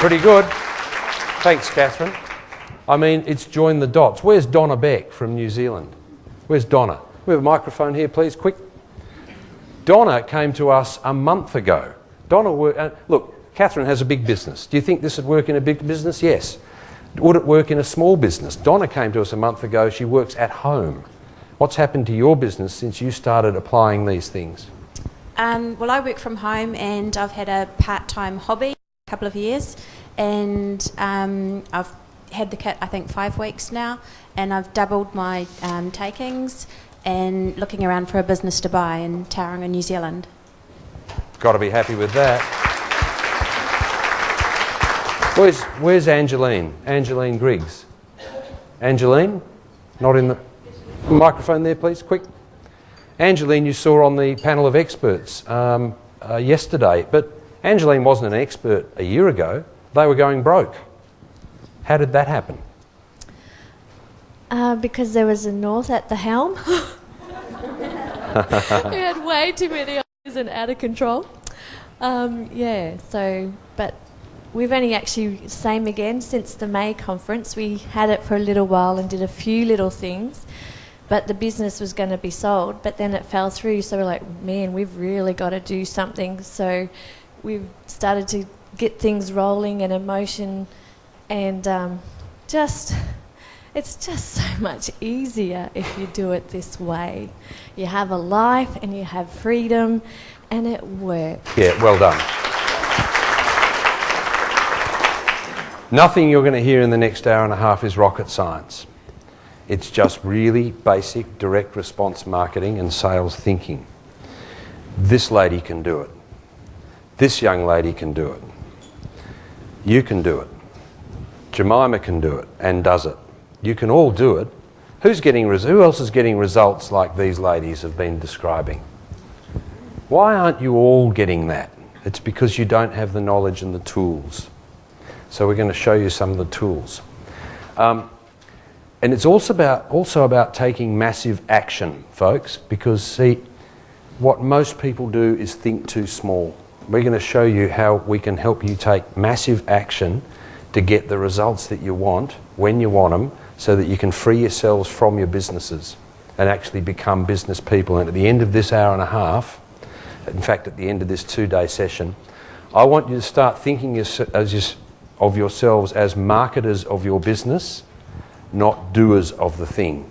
Pretty good. Thanks, Catherine. I mean, it's joined the dots. Where's Donna Beck from New Zealand? Where's Donna? We have a microphone here, please, quick. Donna came to us a month ago. Donna, uh, look, Catherine has a big business. Do you think this would work in a big business? Yes. Would it work in a small business? Donna came to us a month ago. She works at home. What's happened to your business since you started applying these things? Um, well, I work from home and I've had a part-time hobby a couple of years and um, I've had the kit I think five weeks now and I've doubled my um, takings and looking around for a business to buy in Tauranga, New Zealand. Got to be happy with that. Where's, where's Angeline? Angeline Griggs. Angeline? Not in the microphone there, please, quick. Angeline, you saw on the panel of experts um, uh, yesterday, but Angeline wasn't an expert a year ago. They were going broke. How did that happen? Uh, because there was a North at the helm. we had way too many ideas and out of control. Um, yeah, so, but we've only actually, same again, since the May conference. We had it for a little while and did a few little things but the business was going to be sold, but then it fell through. So we're like, man, we've really got to do something. So we've started to get things rolling and emotion, and um, just it's just so much easier if you do it this way. You have a life and you have freedom, and it works. Yeah, well done. Nothing you're going to hear in the next hour and a half is rocket science. It's just really basic direct response marketing and sales thinking. This lady can do it. This young lady can do it. You can do it. Jemima can do it and does it. You can all do it. Who's getting who else is getting results like these ladies have been describing? Why aren't you all getting that? It's because you don't have the knowledge and the tools. So we're going to show you some of the tools. Um, and it's also about, also about taking massive action, folks, because see, what most people do is think too small. We're going to show you how we can help you take massive action to get the results that you want when you want them so that you can free yourselves from your businesses and actually become business people. And at the end of this hour and a half, in fact, at the end of this two day session, I want you to start thinking of yourselves as marketers of your business not doers of the thing.